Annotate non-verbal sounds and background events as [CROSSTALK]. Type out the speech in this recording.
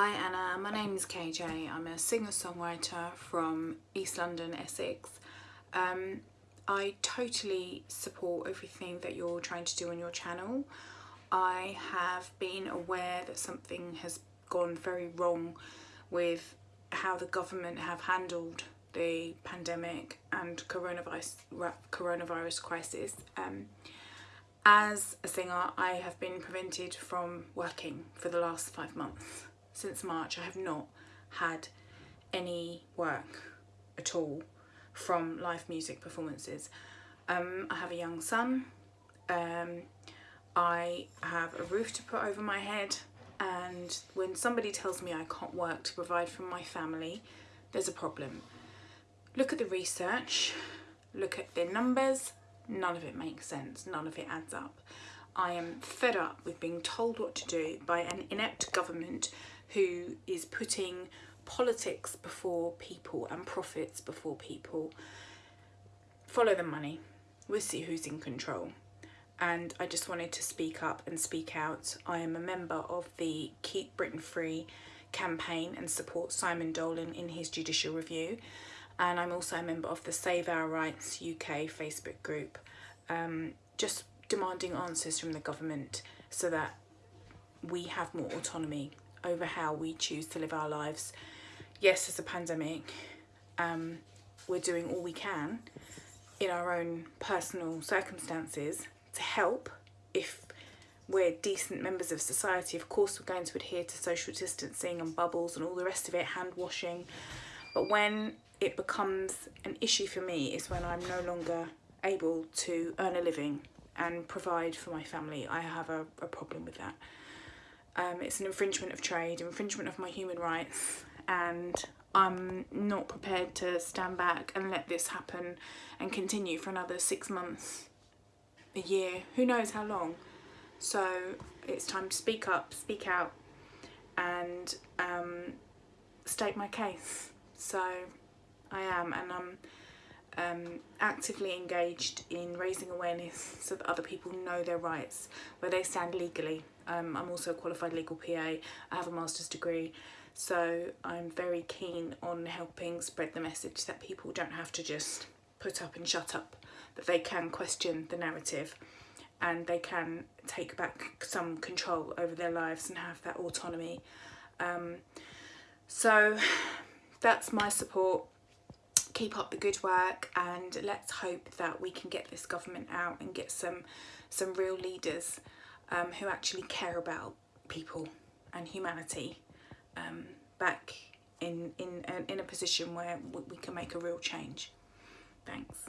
Hi Anna, my name is KJ. I'm a singer-songwriter from East London, Essex. Um, I totally support everything that you're trying to do on your channel. I have been aware that something has gone very wrong with how the government have handled the pandemic and coronavirus coronavirus crisis. Um, as a singer, I have been prevented from working for the last five months. Since March, I have not had any work at all from live music performances. Um, I have a young son. Um, I have a roof to put over my head and when somebody tells me I can't work to provide for my family, there's a problem. Look at the research, look at the numbers, none of it makes sense, none of it adds up. I am fed up with being told what to do by an inept government who is putting politics before people and profits before people. Follow the money, we'll see who's in control and I just wanted to speak up and speak out. I am a member of the Keep Britain Free campaign and support Simon Dolan in his judicial review and I'm also a member of the Save Our Rights UK Facebook group um, just demanding answers from the government so that we have more autonomy over how we choose to live our lives. Yes, there's a pandemic, um, we're doing all we can in our own personal circumstances to help if we're decent members of society. Of course, we're going to adhere to social distancing and bubbles and all the rest of it, hand washing. But when it becomes an issue for me is when I'm no longer able to earn a living and provide for my family. I have a, a problem with that. Um, it's an infringement of trade, infringement of my human rights, and I'm not prepared to stand back and let this happen and continue for another six months a year, who knows how long. So it's time to speak up, speak out and um, state my case. So I am and I'm um, actively engaged in raising awareness so that other people know their rights, where they stand legally. Um, I'm also a qualified legal PA, I have a master's degree, so I'm very keen on helping spread the message that people don't have to just put up and shut up that they can question the narrative and they can take back some control over their lives and have that autonomy. Um, so [SIGHS] that's my support. Keep up the good work and let's hope that we can get this government out and get some some real leaders um, who actually care about people and humanity um, back in, in, in a position where we can make a real change. Thanks.